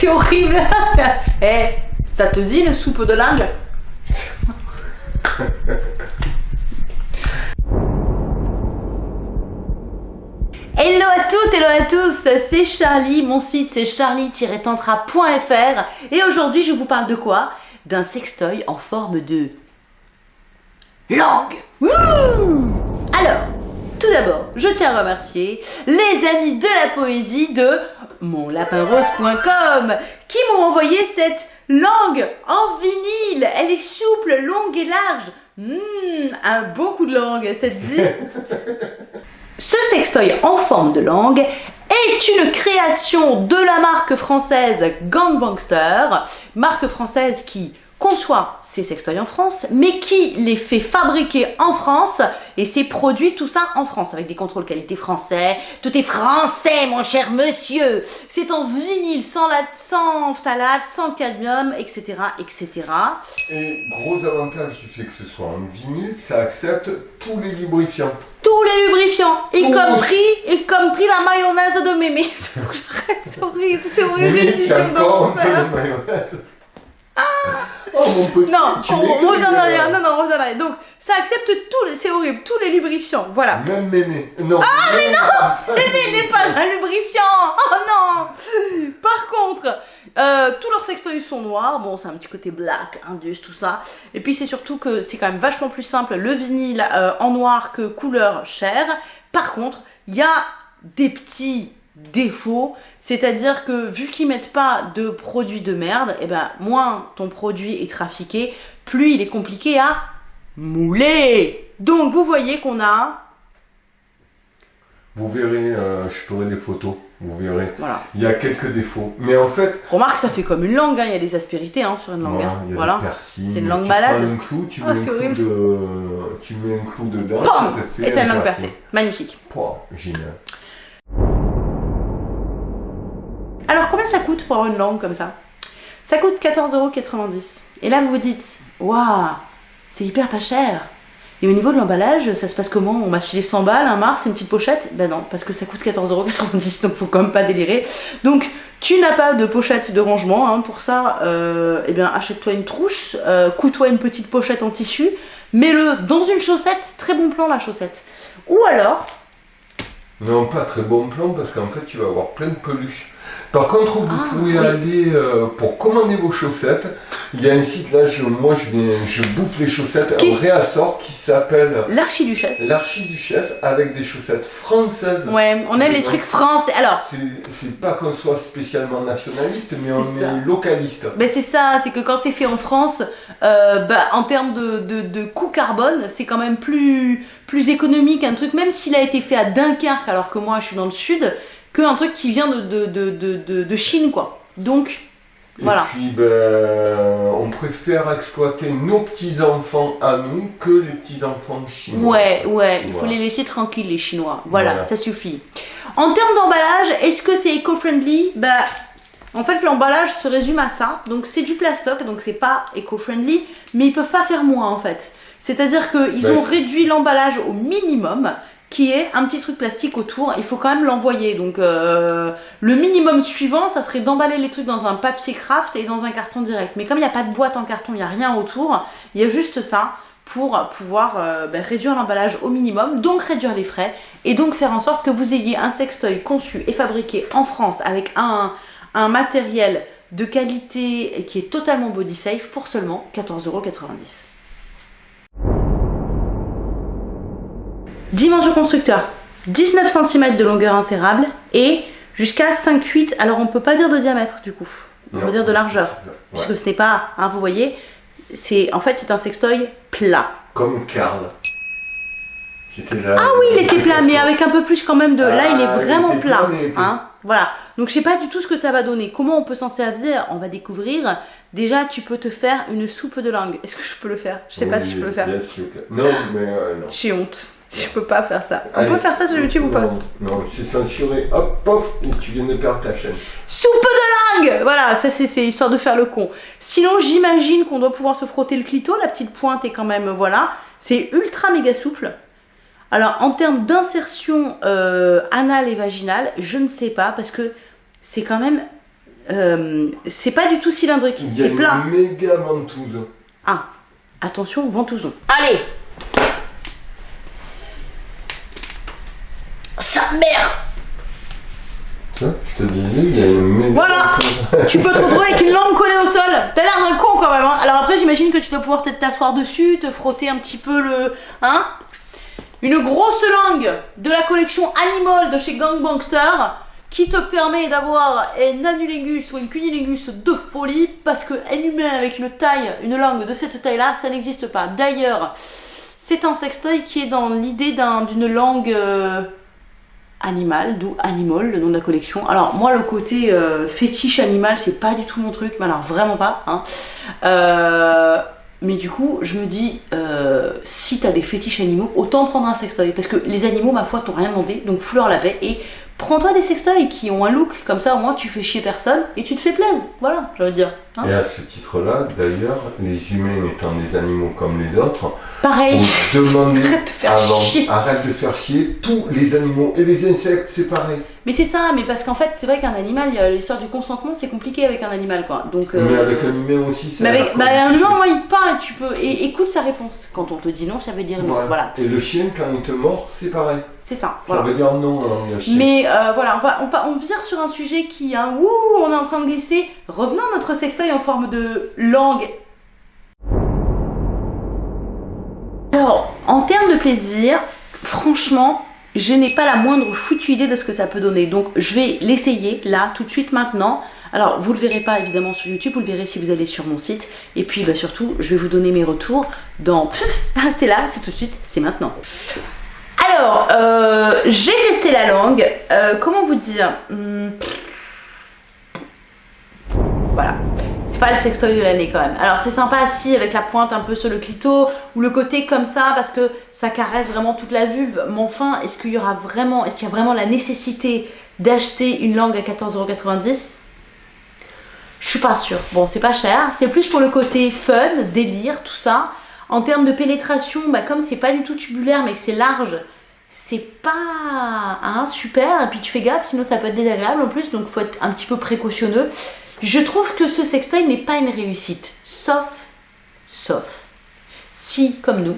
C'est horrible. Ça- Eh, ça te dit une soupe de langue Hello à toutes, hello à tous, c'est Charlie, mon site c'est charlie-tantra.fr et aujourd'hui je vous parle de quoi? D'un sextoy en forme de langue. Alors, tout d'abord, je tiens à remercier les amis de la poésie de monlapinrose.com qui m'ont envoyé cette langue en vinyle? Elle est souple, longue et large. Mmh, un bon coup de langue, cette vie. Ce sextoy en forme de langue est une création de la marque française Gangbangster, marque française qui conçoit ses sextoys en France, mais qui les fait fabriquer en France et ses produits, tout ça en France, avec des contrôles qualité français. Tout est français, mon cher monsieur. C'est en vinyle, sans, la, sans phthalate, sans cadmium, etc., etc. Et gros avantage du fait que ce soit en vinyle, ça accepte tous les lubrifiants. Tous les lubrifiants, y compris, y compris la mayonnaise de mémé. C'est horrible, c'est horrible, j'ai une encore un peu de mayonnaise. Oh mon petit, Non, tu on, on que revient en des arrière, erreurs. non, non, on. Donc, ça accepte tous les, c'est horrible, tous les lubrifiants, voilà. Même mémé. Non. Ah mais Mémé n'est pas un lubrifiant Oh non Par contre, euh, tous leurs sextoys sont noirs, bon, c'est un petit côté black, indus, tout ça. Et puis, c'est surtout que c'est quand même vachement plus simple, le vinyle euh, en noir que couleur chair. Par contre, il y a des petits défauts, c'est-à-dire que vu qu'ils mettent pas de produits de merde, et ben moins ton produit est trafiqué, plus il est compliqué à mouler. Donc vous voyez qu'on a Vous verrez, euh, je ferai des photos. Vous verrez. voilà. Il y a quelques défauts. Mais en fait, Remarque, ça fait comme une langue, hein, il y a des aspérités hein, sur une langue. voilà, hein. il y a Voilà. des piercings. C'est une langue tu malade. un clou, tu Oh, mets, un horrible. clou de... tu mets un clou dedans, ça fait Et t'as une un langue percée. Magnifique. Pouah, génial. Alors, combien ça coûte pour avoir une langue comme ça Ça coûte 14,90€. Et là, vous vous dites, waouh, c'est hyper pas cher. Et au niveau de l'emballage, ça se passe comment? On m'a filé 100 balles, un mars, une petite pochette? Ben non, parce que ça coûte 14,90€, donc faut quand même pas délirer. Donc, tu n'as pas de pochette de rangement, hein, pour ça, euh, eh bien, achète-toi une trousse, euh, couds-toi une petite pochette en tissu, mets-le dans une chaussette, très bon plan la chaussette. Ou alors, Non, pas très bon plan parce qu'en fait, tu vas avoir plein de peluches. Par contre, vous Ah, pouvez oui. aller euh, pour commander vos chaussettes. Il y a un site là, je, moi je viens, je bouffe les chaussettes, Qui réassort qui s'appelle l'archiduchesse. l'Archiduchesse avec des chaussettes françaises. Ouais, on aime les trucs français. Alors, C'est- pas qu'on soit spécialement nationaliste, mais on ça. est localiste. ben c'est ça, c'est que quand c'est fait en France, euh, bah, en termes de, de, de coût carbone, c'est quand même plus, plus économique un truc, même s'il a été fait à Dunkerque, alors que moi je suis dans le sud, qu'un truc qui vient de, de, de, de, de, Chine, quoi. Donc, voilà. Et puis, ben, on préfère exploiter nos petits-enfants à nous que les petits-enfants chinois. Ouais, ouais, il faut Voilà. les laisser tranquilles, les Chinois. Voilà, Voilà. ça suffit. En termes d'emballage, est-ce que c'est éco-friendly? Bah, en fait, l'emballage se résume à ça. Donc, c'est du plastoc, donc c'est pas éco-friendly, mais ils peuvent pas faire moins, en fait. C'est-à-dire qu'ils Bah, ont réduit l'emballage au minimum, qui est un petit truc plastique autour. Il faut quand même l'envoyer. Donc, euh, le minimum suivant, ça serait d'emballer les trucs dans un papier craft et dans un carton direct. Mais comme il n'y a pas de boîte en carton, il n'y a rien autour, il y a juste ça pour pouvoir euh, ben, réduire l'emballage au minimum, donc réduire les frais, et donc faire en sorte que vous ayez un sextoy conçu et fabriqué en France avec un, un matériel de qualité qui est totalement body safe pour seulement 14,90€. Dimension constructeur 19 cm de longueur insérable et jusqu'à 5,8 alors on peut pas dire de diamètre du coup, on Non. peut dire de largeur, Ouais. puisque ce n'est pas, hein, vous voyez, c'est en fait c'est un sextoy plat. Comme Karl. Là. Ah oui, il était plat, mais avec un peu plus quand même de. Là, il est Ah, il vraiment plat. Hein voilà. Donc, je sais pas du tout ce que ça va donner. Comment on peut s'en servir? On va découvrir. Déjà, tu peux te faire une soupe de langue. Est-ce que je peux le faire? Je sais pas si je peux le faire. bien sûr que- Non, mais euh, non. J'ai honte. Je peux pas faire ça. On Allez. peut faire ça sur YouTube ou pas Non, c'est censuré. Hop, pof, tu viens de perdre ta chaîne. Soupe de langue Voilà, ça c'est histoire de faire le con. Sinon, j'imagine qu'on doit pouvoir se frotter le clito. La petite pointe est quand même, voilà. C'est ultra méga souple. Alors, en termes d'insertion euh, anale et vaginale, je ne sais pas parce que c'est quand même euh, c'est pas du tout cylindrique, c'est plat. Ah, Il y a c'est une plat. méga ventouse. Ah, attention, ventouzon. Allez Sa mère Ça, je te disais, il y a une Voilà. Tu peux te retrouver avec une langue collée au sol. T'as l'air d'un con quand même. Hein. Alors après, j'imagine que tu dois pouvoir peut-être t'asseoir dessus, te frotter un petit peu le. Hein Une grosse langue de la collection Animal de chez Gangbangster qui te permet d'avoir un anulingus ou une cunilingus de folie parce que un humain avec une taille, une langue de cette taille-là, ça n'existe pas. D'ailleurs, c'est un sextoy qui est dans l'idée d'un- d'une langue. euh, animal, d'où Animal, le nom de la collection. Alors moi le côté euh, fétiche animal, c'est pas du tout mon truc, mais alors vraiment pas. Hein. Euh, mais du coup, je me dis, euh, si t'as des fétiches animaux, autant prendre un sextoy. Parce que les animaux, ma foi, t'ont rien demandé, donc fous-leur la paix et prends-toi des sextoys qui ont un look, comme ça au moins tu fais chier personne et tu te fais plaisir. Voilà, je veux dire. hein. Et à ce titre-là, d'ailleurs, les humains étant des animaux comme les autres, Pareil, faut demander Arrête de faire avant, chier. arrête de faire chier tous les animaux et les insectes, c'est pareil. Mais c'est ça, mais parce qu'en fait, c'est vrai qu'un animal, il y a l'histoire du consentement, c'est compliqué avec un animal, quoi. Donc, Mais euh, avec un humain aussi, c'est Mais avec, bah, un humain, moi, il parle, tu peux. Et écoute sa réponse. Quand on te dit non, ça veut dire non. Voilà, Et le chien, quand il te mord, c'est pareil. c'est ça. Ça Voilà. veut dire non, hein, le chien. Mais euh, voilà, on, va, on, va- on vire sur un sujet qui, hein, ouh, on est en train de glisser. Revenons à notre sextoy en forme de langue. Alors, en termes de plaisir, franchement, je n'ai pas la moindre foutue idée de ce que ça peut donner. Donc, je vais l'essayer là, tout de suite, maintenant. Alors, vous le verrez pas évidemment sur YouTube, vous le verrez si vous allez sur mon site. Et puis, bah, surtout, je vais vous donner mes retours dans. C'est là, c'est tout de suite, c'est maintenant. Alors, euh, j'ai testé la langue. Euh, comment vous dire? Hmm. Voilà. C'est pas le sextoy de l'année quand même. Alors c'est sympa si avec la pointe un peu sur le clito ou le côté comme ça parce que ça caresse vraiment toute la vulve. Mais enfin, est-ce qu'il y aura vraiment, est-ce qu'il y a vraiment la nécessité d'acheter une langue à 14,90€ Je suis pas sûre. Bon, c'est pas cher. C'est plus pour le côté fun, délire, tout ça. En termes de pénétration, bah comme c'est pas du tout tubulaire mais que c'est large, c'est pas hein, super. Et puis tu fais gaffe, sinon ça peut être désagréable en plus, donc faut être un petit peu précautionneux. Je trouve que ce sextoy n'est pas une réussite. Sauf, sauf, si, comme nous,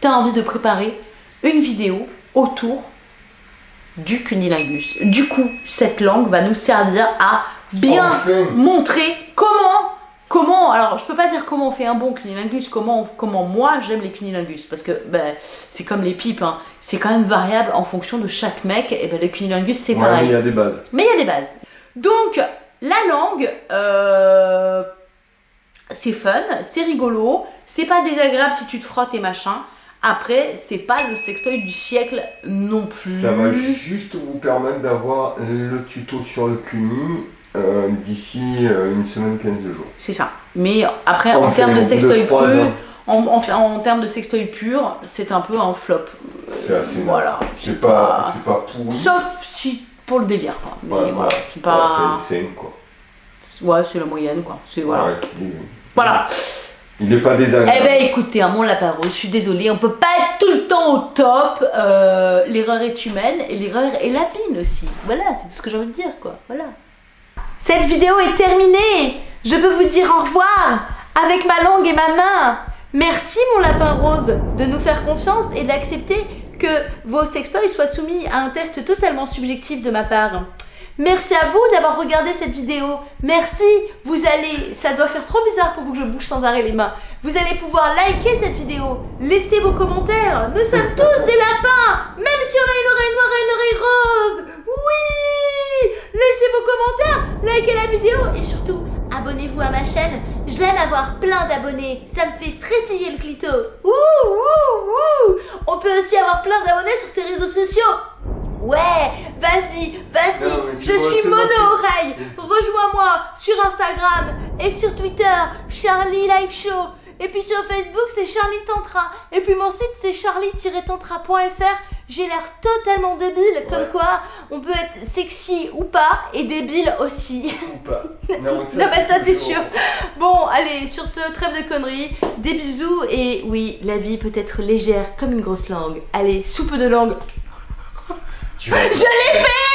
tu as envie de préparer une vidéo autour du cunilingus. Du coup, cette langue va nous servir à bien Enfin. montrer comment, comment, alors je peux pas dire comment on fait un bon cunilingus, comment, comment moi j'aime les cunilingus, parce que ben, c'est comme les pipes, hein. c'est quand même variable en fonction de chaque mec, et ben le cunilingus c'est Ouais, mais pareil. il y a des bases. Mais il y a des bases. Donc, la langue, euh, c'est fun, c'est rigolo, c'est pas désagréable si tu te frottes et machin. Après, c'est pas le sextoy du siècle non plus. Ça va juste vous permettre d'avoir le tuto sur le cuni euh, d'ici euh, une semaine, 15 jours. C'est ça. Mais après, en Enfin, termes de sextoy pur, en, en, en termes de sextoy pur, c'est un peu un flop. C'est assez Voilà. C'est pas, c'est pas pourri. Sauf si pour le délire, quoi. Mais Ouais, voilà, c'est pas. Ouais, c'est quoi. Ouais, c'est la moyenne, quoi. C'est voilà. Ouais, Voilà. Il est pas Eh désagréable. ben écoutez, mon lapin rose, je suis désolée, on peut pas être tout le temps au top. Euh, l'erreur est humaine et l'erreur est lapine aussi. Voilà, c'est tout ce que j'ai envie de dire, quoi. Voilà. Cette vidéo est terminée. Je peux vous dire au revoir avec ma langue et ma main. Merci mon lapin rose de nous faire confiance et d'accepter que vos sextoys soient soumis à un test totalement subjectif de ma part. Merci à vous d'avoir regardé cette vidéo. Merci. Vous allez, ça doit faire trop bizarre pour vous que je bouge sans arrêt les mains. Vous allez pouvoir liker cette vidéo, laisser vos commentaires. Nous sommes tous des lapins, même si on a une oreille noire et une oreille rose. Oui Laissez vos commentaires, likez la vidéo et surtout, abonnez-vous à ma chaîne. J'aime avoir plein d'abonnés, ça me fait frétiller le clito. Ouh, ouh, ouh On peut aussi avoir plein d'abonnés sur ces réseaux sociaux. Ouais, vas-y, vas-y, je bon, suis c'est bon, mono-oreille. Rejoins-moi sur Instagram et sur Twitter, Charlie Live Show. Et puis sur Facebook, c'est Charlie Tantra. Et puis mon site, c'est charlie-tantra.fr. J'ai l'air totalement débile, comme Ouais. quoi on peut être sexy ou pas, et débile aussi. Ou pas. Non, mais ça c'est toujours- sûr. Bon, allez, sur ce, trêve de conneries, des bisous et oui, la vie peut être légère comme une grosse langue. Allez, soupe de langue. Je l'ai fait